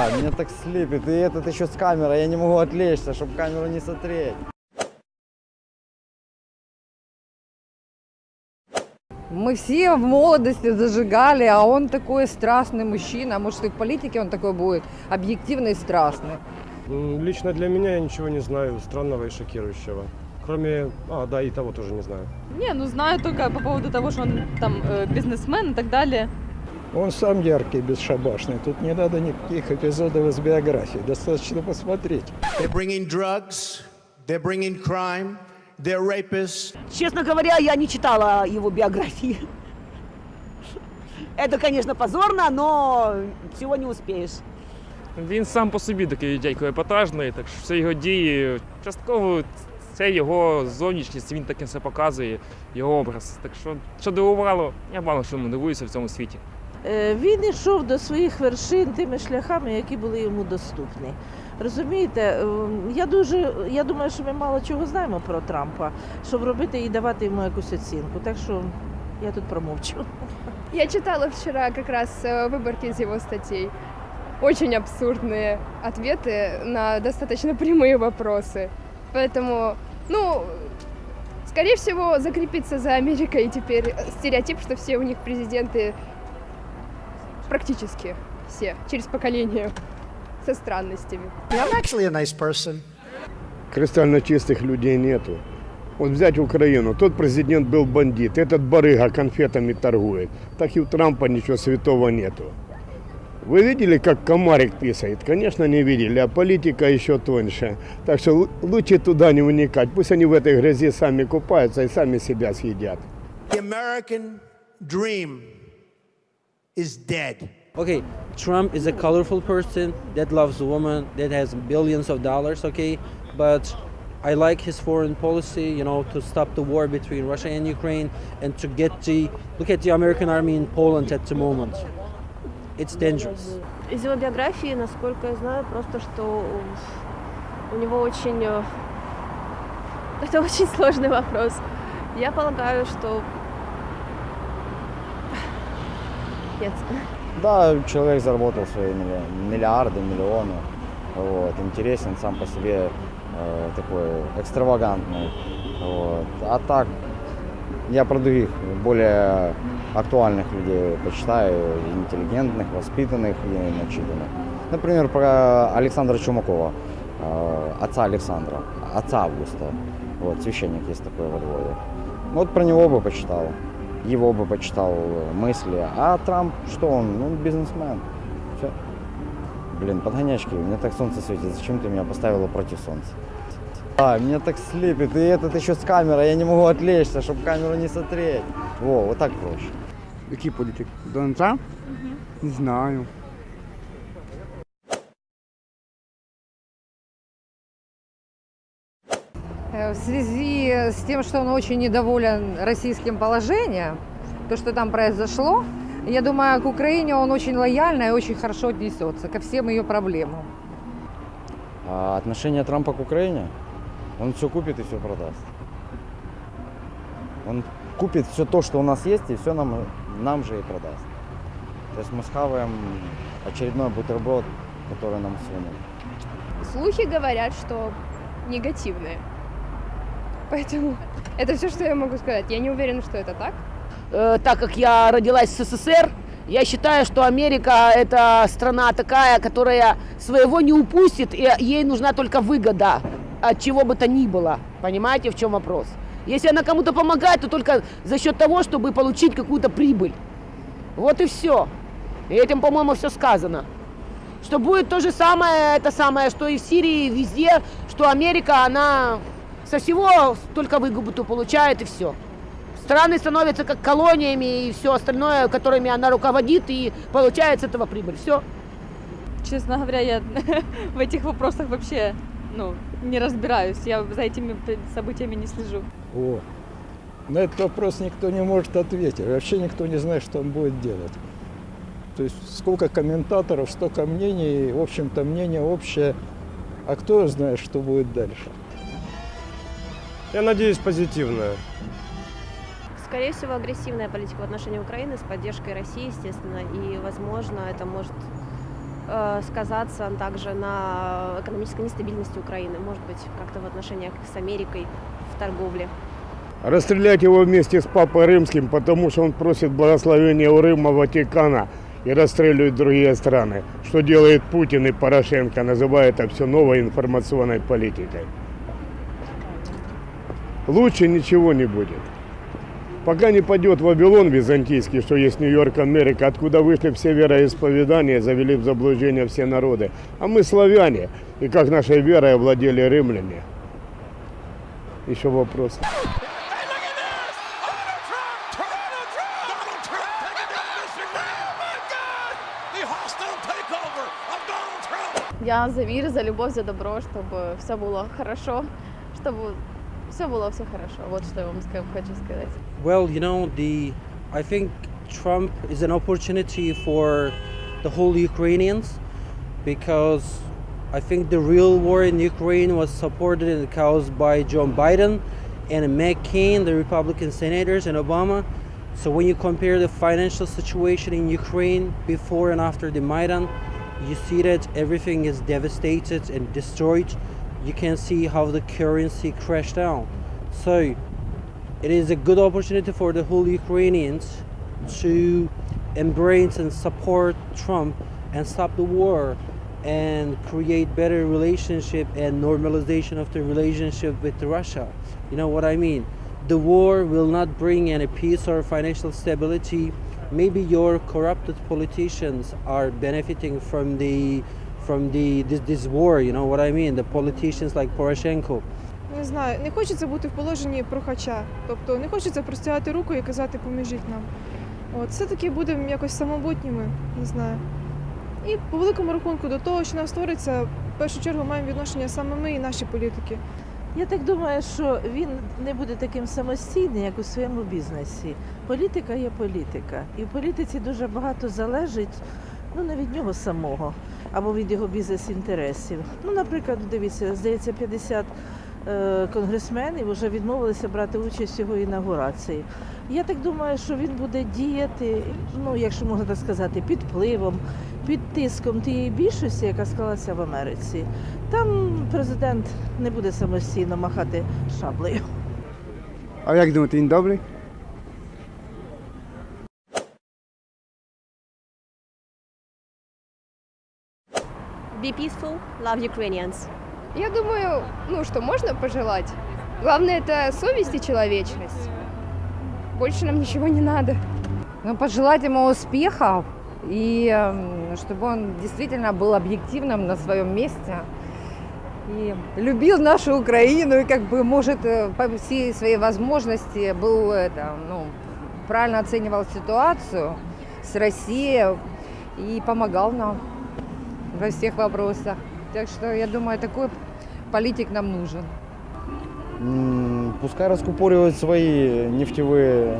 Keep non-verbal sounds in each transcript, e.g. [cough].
А, Меня так слепит, и этот еще с камерой, я не могу отвлечься, чтобы камеру не смотреть. Мы все в молодости зажигали, а он такой страстный мужчина. Может, и в политике он такой будет, объективный и страстный. Лично для меня я ничего не знаю странного и шокирующего. Кроме, а, да, и того тоже не знаю. Не, ну знаю только по поводу того, что он там э, бизнесмен и так далее. Он сам яркий, бесшабашный. Тут не надо никаких эпизодов из биографии. Достаточно посмотреть. They're bringing drugs, they're bringing crime, they're rapists. Честно говоря, я не читала его биографии. Это, конечно, позорно, но всего не успеешь. Він сам по собі такий дядько епатажний, так що всі його дії частково це його зовнішність, він таке все показує, його образ. Так що, що дивувало, я мало що дивуюся в цьому світі. Е, Він йшов до своїх вершин тими шляхами, які були йому доступні. Розумієте, ем, я дуже я думаю, що ми мало чого знаємо про Трампа, щоб робити і давати йому якусь оцінку. Так що я тут промовчу. Я читала вчера как раз э, выборки из его статей. Очень абсурдные ответы на достаточно прямые вопросы. Поэтому, ну, скорее всего, закрепиться за Америкой теперь стереотип, что все у них президенты практически все через поколение со странностями. I'm actually a nice person. Кристально чистых людей нету. Вот взять Украину, тот президент был бандит, этот барыга конфетами торгует. Так и у Трампа ничего святого нету. Вы видели, как комарик писает? Конечно, не видели, а политика еще тоньше. Так что лу- лучше туда не уникать. Пусть они в этой грязи сами купаются и сами себя съедят. The American dream is dead. Okay, Trump is a colorful person that loves women, that has billions of dollars, okay? But I like his foreign policy, you know, to stop the war between Russia and Ukraine and to get the look at the American army in Poland at the moment. It's dangerous. Из его биографии, насколько я знаю, просто что у него очень... э, [laughs] Это очень сложный вопрос. Я полагаю, что... Нет. Да, человек заработал свои милли- миллиарды, миллионы. Вот, интересен сам по себе, э, такой экстравагантный. Вот. А так, я про других, более актуальных людей почитаю, интеллигентных, воспитанных и начитанных. Например, про Александра Чумакова, э, отца Александра, отца Августа. Вот, священник есть такой во Львове. Вот про него бы почитал, его бы почитал э, мысли. А Трамп, что он? Ну, бизнесмен. Все. Блин, подгонячки, мне так солнце светит. Зачем ты меня поставила против солнца? А, меня так слепит, и этот еще с камерой, я не могу отвлечься, чтобы камеру не смотреть. Во, вот так проще. Який політик? Дональд Трамп? Не знаю. В связи с тем, что он очень недоволен российским положением, то, что там произошло, я думаю, к Украине он очень лояльно и очень хорошо отнесется ко всем ее проблемам. А отношение Трампа к Украине? Он все купит и все продаст. Он купит все то, что у нас есть, и все нам, нам же и продаст. То есть мы схаваем очередной бутерброд, который нам сунут. Слухи говорят, что негативные. Поэтому это все, что я могу сказать. Я не уверена, что это так. Э, так как я родилась в СССР, я считаю, что Америка это страна такая, которая своего не упустит, и ей нужна только выгода от чего бы то ни было. Понимаете, в чем вопрос? Если она кому-то помогает, то только за счет того, чтобы получить какую-то прибыль. Вот и все. И этим, по-моему, все сказано. Что будет то же самое, это самое, что и в Сирии, везде, что Америка, она со всего только выгоду получает и все. Страны становятся как колониями и все остальное, которыми она руководит и получает с этого прибыль. Все. Честно говоря, я [laughs] в этих вопросах вообще ну, не разбираюсь. Я за этими событиями не слежу. О, на этот вопрос никто не может ответить. Вообще никто не знает, что он будет делать. То есть сколько комментаторов, столько мнений, в общем-то мнение общее. А кто знает, что будет дальше? Я надеюсь, позитивное. Скорее всего, агрессивная политика в отношении Украины с поддержкой России, естественно. И, возможно, это может э, сказаться также на экономической нестабильности Украины, может быть, как-то в отношениях с Америкой, в торговле. Расстрелять его вместе с Папой Римским, потому что он просит благословения у Рима, Ватикана и расстреливает другие страны. Что делает Путин и Порошенко, называя это все новой информационной политикой. Лучше ничего не будет. Пока не падет Вавилон византийский, что есть Нью-Йорк, Америка, откуда вышли все вероисповедания, завели в заблуждение все народы. А мы славяне, и как нашей верой овладели римляне. Еще вопрос. Я за мир, за любовь, за добро, чтобы все было хорошо, чтобы все было все хорошо. Вот что я вам ска- хочу сказать. Well, you know, the I think Trump is an opportunity for the whole Ukrainians because I think the real war in Ukraine was supported and caused by John Biden and McCain, the Republican senators, and Obama. So when you compare the financial situation in Ukraine before and after the Maidan, you see that everything is devastated and destroyed. You can see how the currency crashed down. So it is a good opportunity for the whole Ukrainians to embrace and support Trump and stop the war and create better relationship and normalization of the relationship with Russia. You know what I mean? The war will not bring any peace or financial stability. Maybe your corrupted politicians are benefiting from the from the this, this war, you know what I mean? The politicians like Poroshenko. Не знаю, не хочеться бути в положенні прохача. Тобто не хочеться простягати руку і казати поможіть нам. От, все-таки будемо якось самобутніми, не знаю. І по великому рахунку до того, що нас твориться, в першу чергу маємо відношення саме ми і наші політики. Я так думаю, що він не буде таким самостійним, як у своєму бізнесі. Політика є політика. І в політиці дуже багато залежить ну, не від нього самого або від його бізнес-інтересів. Ну, наприклад, дивіться, здається, 50 е, конгресменів вже відмовилися брати участь в його інаугурації. Я так думаю, що він буде діяти, ну, якщо можна так сказати, під впливом, під тиском тієї більшості, яка склалася в Америці. Там президент не буде самостійно махати шаблею. А як думаєте, він добрий? Be peaceful, love Ukrainians. Я думаю, ну что можно пожелать? Главное это совесть и человечность. Больше нам ничего не надо. Ну, пожелать ему успехов и эм, чтобы он действительно был объективным на своем месте и любил нашу Украину и как бы может э, по всей своей возможности был это, ну, правильно оценивал ситуацию с Россией и помогал нам во всех вопросах. Так что я думаю, такой политик нам нужен. Пускай раскупоривают свои нефтевые,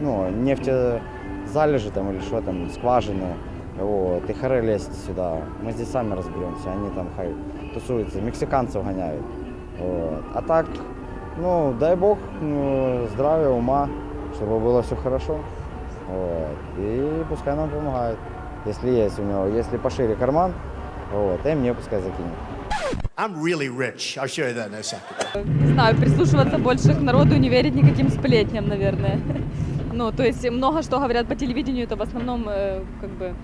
ну, нефтезалежи там или что там, скважины. Вот, и харе лезть сюда. Мы здесь сами разберемся, они там хай тусуются, мексиканцев гоняют. Вот. А так, ну, дай бог ну, здравия, ума, чтобы было все хорошо. Вот. И пускай нам помогает, если есть у него, если пошире карман, вот, и мне пускай закинет. I'm really rich. I'll show you that in a second. Не знаю, прислушиваться больше к народу, не верить никаким сплетням, наверное. Ну, то есть много что говорят по телевидению, это в основном э, как бы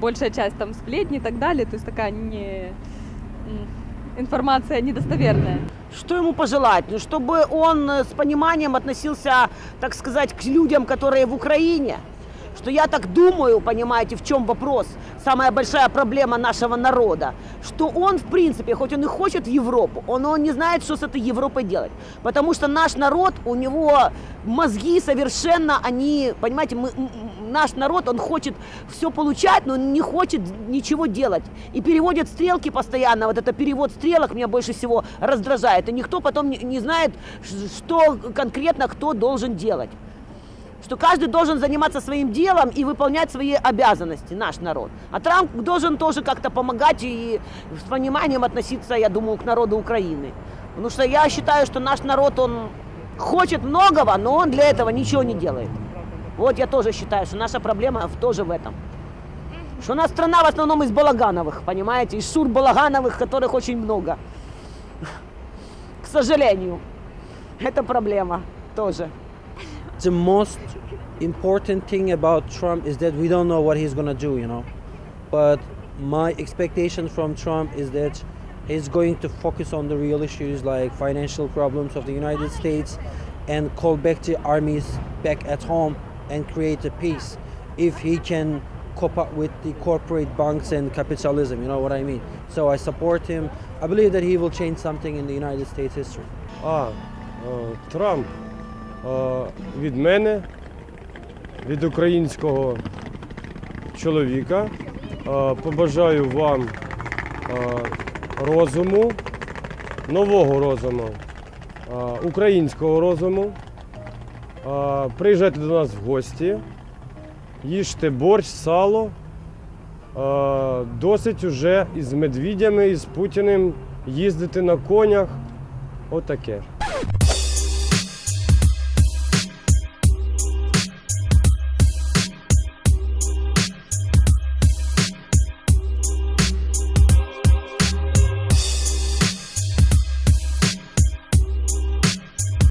большая часть там сплетни и так далее, то есть такая не информация недостоверная. Что ему пожелать? Ну, чтобы он э, с пониманием относился, так сказать, к людям, которые в Украине. Что я так думаю, понимаете, в чем вопрос, самая большая проблема нашего народа, что он, в принципе, хоть он и хочет в Европу, он, он не знает, что с этой Европой делать. Потому что наш народ, у него мозги совершенно, они, понимаете, мы, наш народ, он хочет все получать, но не хочет ничего делать. И переводят стрелки постоянно, вот это перевод стрелок меня больше всего раздражает. И никто потом не, не знает, что конкретно кто должен делать что каждый должен заниматься своим делом и выполнять свои обязанности, наш народ. А Трамп должен тоже как-то помогать и с пониманием относиться, я думаю, к народу Украины. Потому что я считаю, что наш народ, он хочет многого, но он для этого ничего не делает. Вот я тоже считаю, что наша проблема тоже в этом. Что у нас страна в основном из Балагановых, понимаете? Из Шур Балагановых, которых очень много. К сожалению. Это проблема тоже. The most important thing about Trump is that we don't know what he's going to do, you know. But my expectation from Trump is that he's going to focus on the real issues like financial problems of the United States and call back the armies back at home and create a peace if he can cope up with the corporate banks and capitalism, you know what I mean? So I support him. I believe that he will change something in the United States history. Ah, uh, Trump, uh, with many від українського чоловіка. е, Побажаю вам е, розуму, нового розуму, е, українського розуму. Приїжджайте до нас в гості, їжте борщ, сало. Досить уже із медвідями, і з Путіним їздити на конях. Отаке.